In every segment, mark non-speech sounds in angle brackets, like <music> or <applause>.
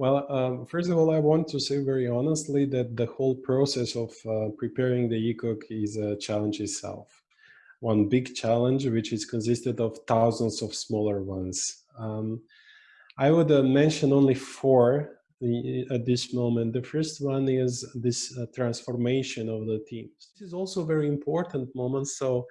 Well, um, first of all, I want to say very honestly that the whole process of uh, preparing the ECOC is a challenge itself. One big challenge, which is consisted of thousands of smaller ones. Um, I would uh, mention only four at this moment. The first one is this uh, transformation of the teams. This is also a very important moment. So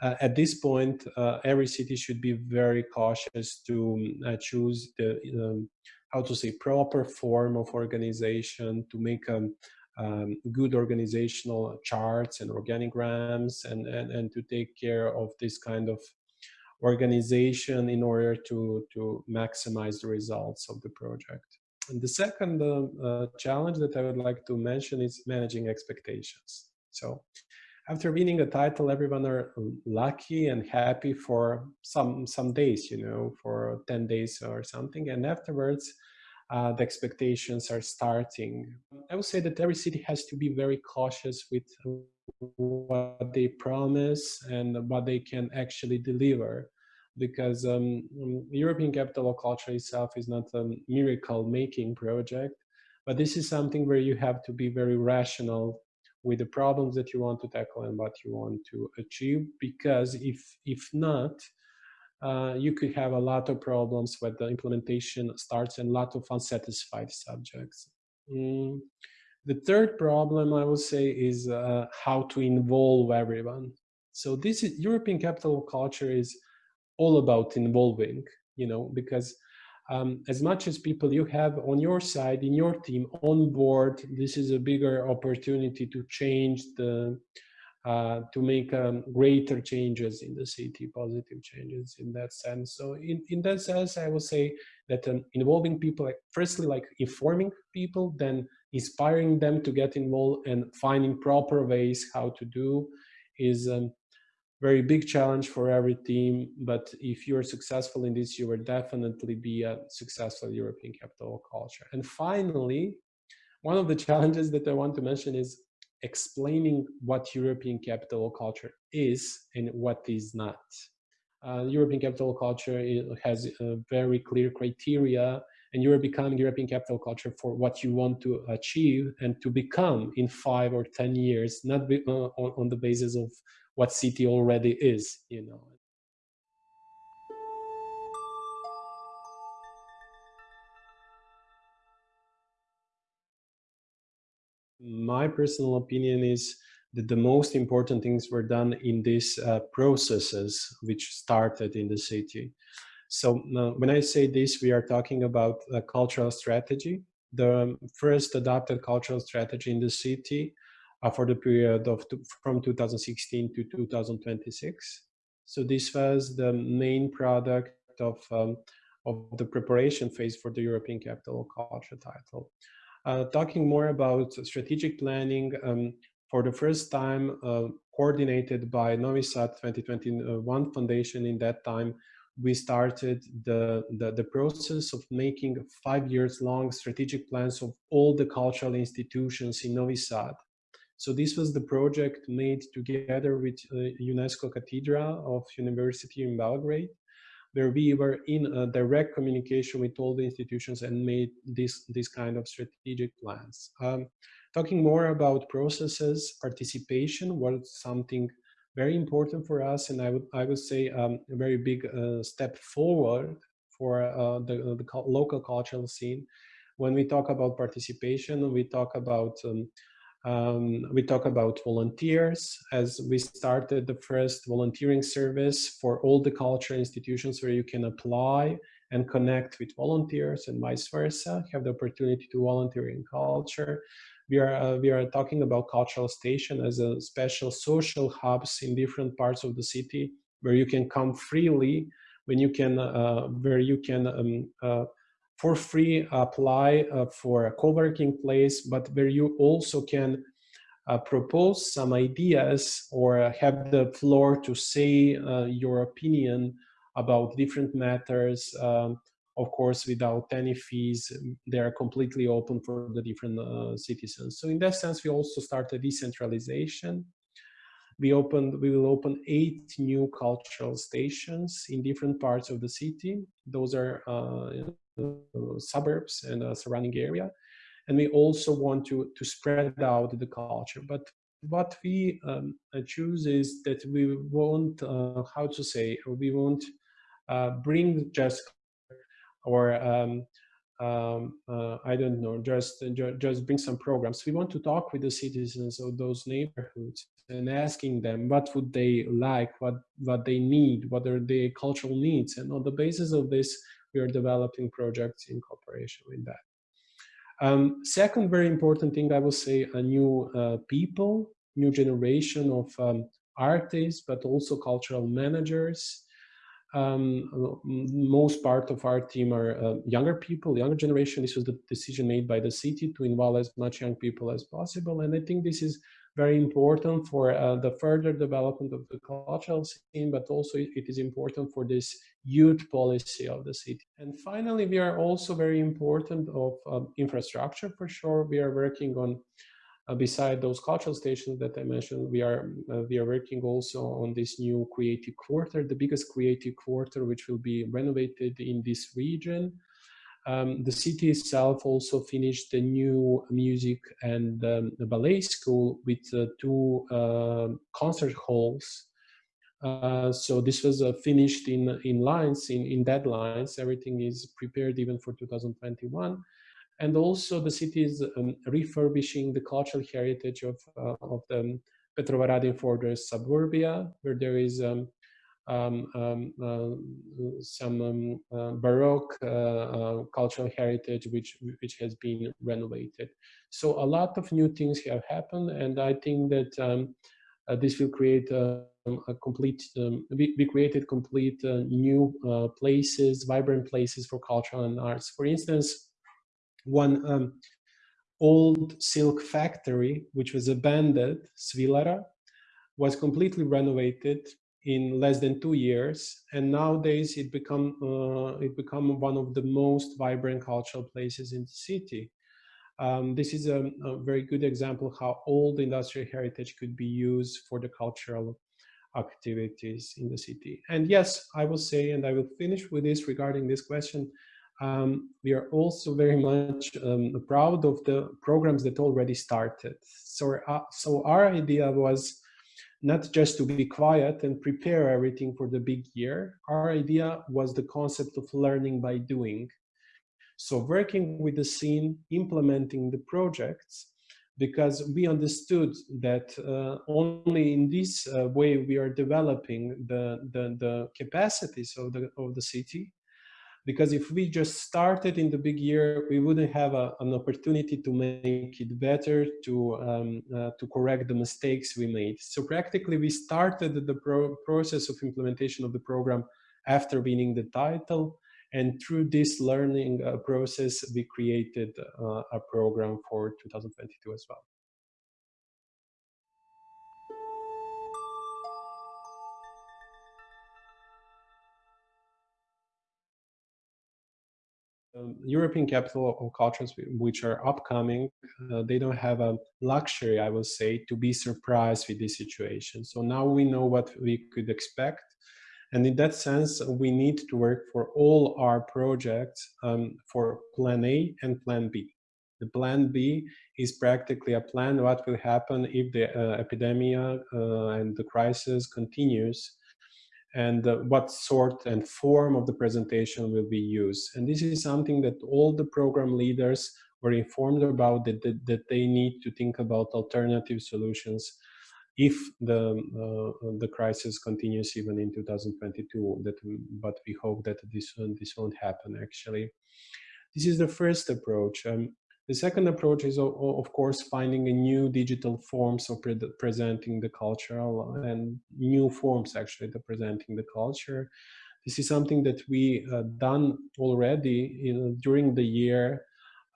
uh, at this point, uh, every city should be very cautious to uh, choose the um, how to say proper form of organization to make um, um, good organizational charts and organigrams and, and, and to take care of this kind of organization in order to, to maximize the results of the project. And the second uh, uh, challenge that I would like to mention is managing expectations. So after winning a title, everyone are lucky and happy for some some days, you know, for 10 days or something. And afterwards, uh, the expectations are starting. I would say that every city has to be very cautious with what they promise and what they can actually deliver because um, um European Capital of Culture itself is not a miracle making project, but this is something where you have to be very rational with the problems that you want to tackle and what you want to achieve because if if not uh, you could have a lot of problems when the implementation starts and a lot of unsatisfied subjects mm. the third problem i would say is uh, how to involve everyone so this is european capital culture is all about involving you know because um, as much as people you have on your side in your team on board this is a bigger opportunity to change the uh, to make um, greater changes in the city positive changes in that sense. So in, in that sense i would say that um, involving people like, firstly like informing people then inspiring them to get involved and finding proper ways how to do is um, very big challenge for every team, but if you're successful in this, you will definitely be a successful European capital culture. And finally, one of the <laughs> challenges that I want to mention is explaining what European capital culture is and what is not. Uh, European capital culture has a very clear criteria and you're becoming European capital culture for what you want to achieve and to become in five or 10 years, not be, uh, on, on the basis of what city already is, you know. My personal opinion is that the most important things were done in these uh, processes which started in the city. So uh, when I say this, we are talking about a cultural strategy. The first adopted cultural strategy in the city for the period of from 2016 to 2026. So this was the main product of um, of the preparation phase for the European Capital Culture title. Uh, talking more about strategic planning, um, for the first time uh, coordinated by Novi Sad 2021 Foundation in that time, we started the, the, the, process of making five years long strategic plans of all the cultural institutions in Novi Sad. So this was the project made together with uh, UNESCO Cathedral of University in Belgrade, where we were in direct communication with all the institutions and made this, this kind of strategic plans. Um, talking more about processes, participation was something very important for us, and I would, I would say um, a very big uh, step forward for uh, the, the local cultural scene. When we talk about participation, we talk about um, um, we talk about volunteers as we started the first volunteering service for all the culture institutions where you can apply and connect with volunteers and vice versa, have the opportunity to volunteer in culture. We are, uh, we are talking about cultural station as a special social hubs in different parts of the city where you can come freely, when you can, uh, where you can um, uh, for free apply uh, for a co-working place, but where you also can uh, propose some ideas or have the floor to say uh, your opinion about different matters. Um, of course, without any fees, they are completely open for the different uh, citizens. So in that sense, we also started decentralization we opened we will open eight new cultural stations in different parts of the city those are uh, suburbs and the surrounding area. And we also want to, to spread out the culture. But what we um, choose is that we won't, uh, how to say, we won't uh, bring just or um, um, uh, I don't know, just just bring some programs. We want to talk with the citizens of those neighborhoods and asking them what would they like, what what they need, what are their cultural needs, and on the basis of this, we are developing projects in cooperation with that. Um, second very important thing, I will say, a new uh, people, new generation of um, artists, but also cultural managers, um, most part of our team are uh, younger people, younger generation. This was the decision made by the city to involve as much young people as possible. And I think this is very important for uh, the further development of the cultural scene, but also it is important for this youth policy of the city. And finally, we are also very important of um, infrastructure for sure. We are working on uh, beside those cultural stations that I mentioned, we are uh, we are working also on this new creative quarter, the biggest creative quarter, which will be renovated in this region. Um, the city itself also finished the new music and um, ballet school with uh, two uh, concert halls. Uh, so this was uh, finished in in lines, in, in deadlines. Everything is prepared even for 2021 and also the city is um, refurbishing the cultural heritage of, uh, of the Petrovaradin Fortress suburbia, where there is um, some um, uh, Baroque uh, uh, cultural heritage which, which has been renovated. So a lot of new things have happened, and I think that um, uh, this will create a complete, we, we, created complete new places, vibrant places for cultural and arts. For instance, one um, old silk factory, which was abandoned, Svilara, was completely renovated in less than two years, and nowadays it become uh, it become one of the most vibrant cultural places in the city. Um, this is a, a, very good example how old industrial heritage could be used for the cultural activities in the city. And yes, I will say, and I will finish with this regarding this question, um, we are also very much um, proud of the programs that already started. So, uh, so our idea was not just to be quiet and prepare everything for the big year. Our idea was the concept of learning by doing. So working with the scene, implementing the projects, because we understood that uh, only in this uh, way we are developing the, the, the capacities of the, of the city because if we just started in the big year, we wouldn't have a, an opportunity to make it better, to, um, uh, to correct the mistakes we made. So practically we started the pro process of implementation of the program after winning the title. And through this learning uh, process, we created uh, a program for 2022 as well. Um, European capital of cultures which are upcoming, uh, they don't have a luxury, I will say, to be surprised with this situation. So now we know what we could expect. And in that sense, we need to work for all our projects um, for plan A and plan B. The plan B is practically a plan what will happen if the uh, epidemic uh, and the crisis continues and uh, what sort and form of the presentation will be used. And this is something that all the program leaders were informed about, that, that, that they need to think about alternative solutions if the uh, the crisis continues even in 2022 that but we hope that this this won't happen actually this is the first approach um, the second approach is, of course, finding a new digital forms of pre presenting the cultural and new forms actually to presenting the culture. This is something that we uh, done already in, during the year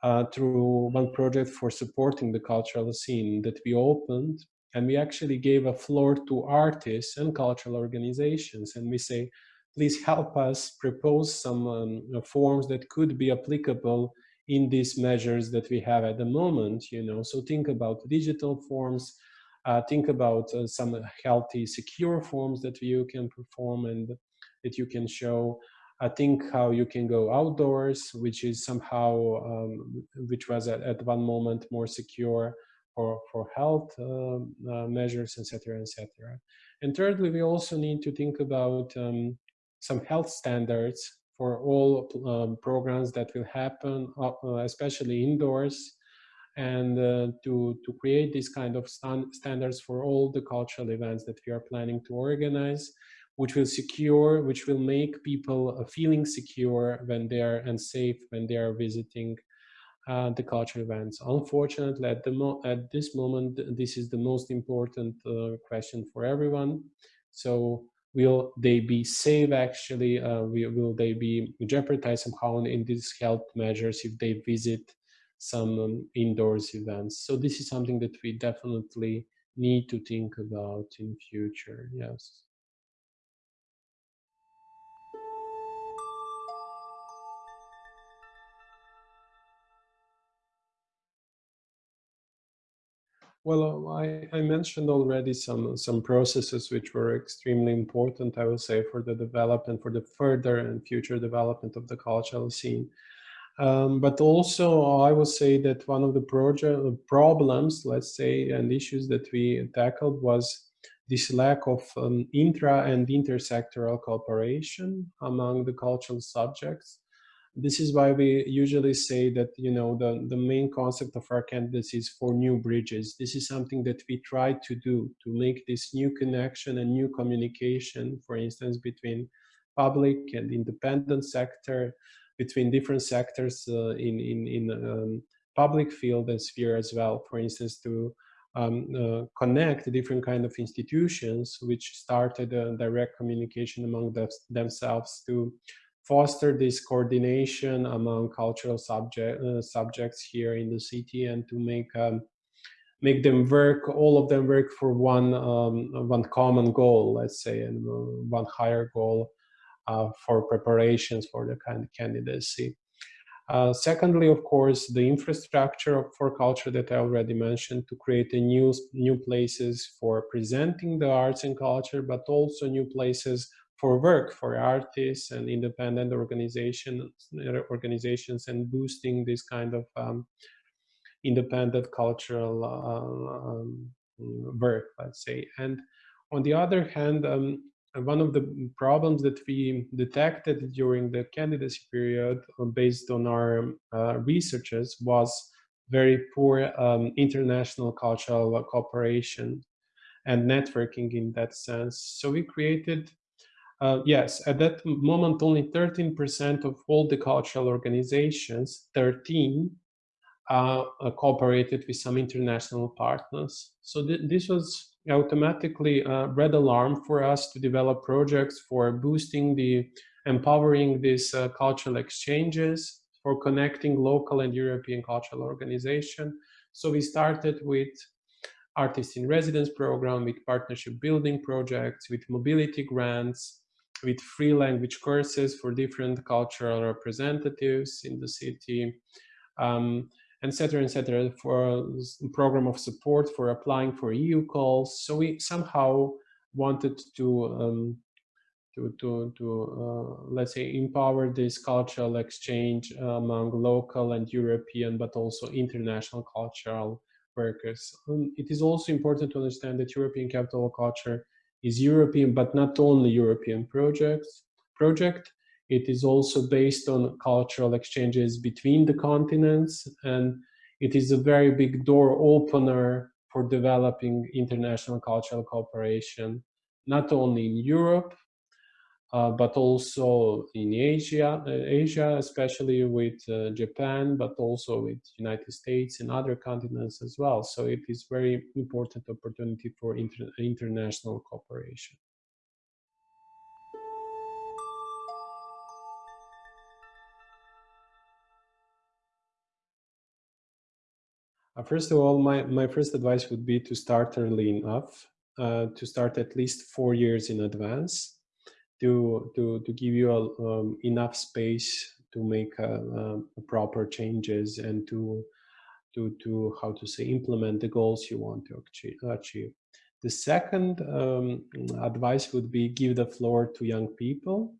uh, through one project for supporting the cultural scene that we opened and we actually gave a floor to artists and cultural organizations and we say please help us propose some um, forms that could be applicable in these measures that we have at the moment, you know, so think about digital forms, uh, think about uh, some healthy, secure forms that you can perform and that you can show. I think how you can go outdoors, which is somehow, um, which was at, at, one moment more secure for, for health uh, uh, measures, etc., etc. And thirdly, we also need to think about um, some health standards for all um, programs that will happen, uh, uh especially indoors, and uh, to, to create these kind of stand standards for all the cultural events that we are planning to organize, which will secure, which will make people uh, feeling secure when they are and safe when they are visiting uh, the cultural events. Unfortunately, at, the at this moment, this is the most important uh, question for everyone. So will they be safe actually? Uh, will, they be jeopardized somehow in these health measures if they visit some um, indoors events. So this is something that we definitely need to think about in future, yes. Well, I, I, mentioned already some some processes which were extremely important, I would say, for the development, for the further and future development of the cultural scene. Um, but also, I would say that one of the project problems, let's say, and issues that we tackled was this lack of um, intra and intersectoral cooperation among the cultural subjects. This is why we usually say that, you know, the, the main concept of our candidacy is for new bridges. This is something that we try to do to make this new connection and new communication, for instance, between public and independent sector, between different sectors uh, in, in, in um, public field and sphere as well. For instance, to um, uh, connect different kind of institutions which started a direct communication among the, themselves to foster this coordination among cultural subject, uh, subjects here in the city and to make um, make them work, all of them work for one um, one common goal, let's say, and uh, one higher goal uh, for preparations for the kind of candidacy. Uh, secondly, of course, the infrastructure for culture that I already mentioned to create a new, new places for presenting the arts and culture, but also new places for work for artists and independent organizations, organizations and boosting this kind of um, independent cultural uh, um, work, let's say. And on the other hand, um, one of the problems that we detected during the candidacy period uh, based on our uh, researches was very poor um, international cultural cooperation and networking in that sense. So we created, uh, yes, at that moment only 13% of all the cultural organizations, 13, uh, cooperated with some international partners. So th this was automatically uh, red alarm for us to develop projects for boosting the empowering these uh, cultural exchanges for connecting local and European cultural organization. So we started with artist in residence program, with partnership building projects, with mobility grants, with free language courses for different cultural representatives in the city. Um, etc., etc., for a program of support for applying for EU calls. So we somehow wanted to um, to to to uh, let's say empower this cultural exchange among local and European, but also international cultural workers. Um, it is also important to understand that European Capital Culture is European, but not only European projects project. It is also based on cultural exchanges between the continents and it is a very big door opener for developing international cultural cooperation, not only in Europe, uh, but also in Asia, uh, Asia, especially with uh, Japan, but also with United States and other continents as well. So it is very important opportunity for inter international cooperation. Uh, first of all, my, my first advice would be to start early enough, uh, to start at least four years in advance, to, to, to give you a, um, enough space to make uh, uh, proper changes and to, to, to, how to say, implement the goals you want to achieve. The second um, advice would be give the floor to young people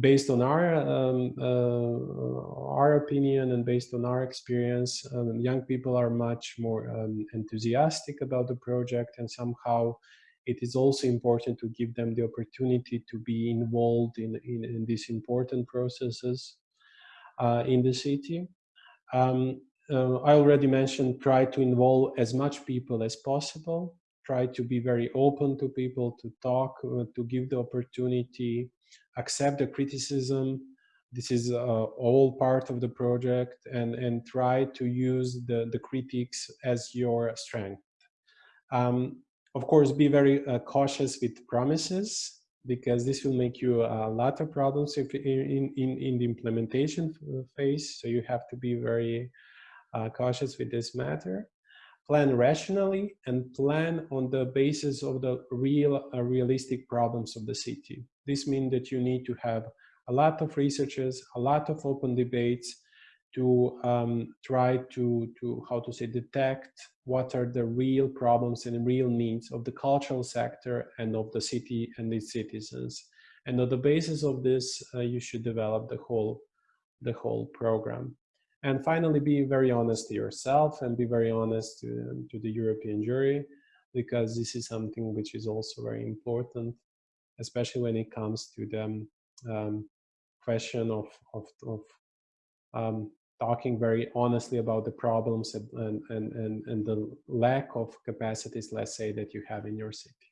based on our um, uh, our opinion and based on our experience, um, young people are much more um, enthusiastic about the project, and somehow it is also important to give them the opportunity to be involved in in, in these important processes uh, in the city. Um, uh, I already mentioned try to involve as much people as possible. Try to be very open to people, to talk, uh, to give the opportunity accept the criticism. This is uh, all part of the project and, and try to use the, the critics as your strength. Um, of course, be very uh, cautious with promises because this will make you a lot of problems if in, in, in the implementation phase. So you have to be very uh, cautious with this matter plan rationally and plan on the basis of the real uh, realistic problems of the city. This means that you need to have a lot of researchers, a lot of open debates to um, try to, to, how to say, detect what are the real problems and real needs of the cultural sector and of the city and its citizens. And on the basis of this, uh, you should develop the whole, the whole program. And finally, be very honest to yourself and be very honest to, to the European jury, because this is something which is also very important, especially when it comes to the um, question of, of, of um, talking very honestly about the problems and, and, and, and the lack of capacities, let's say, that you have in your city.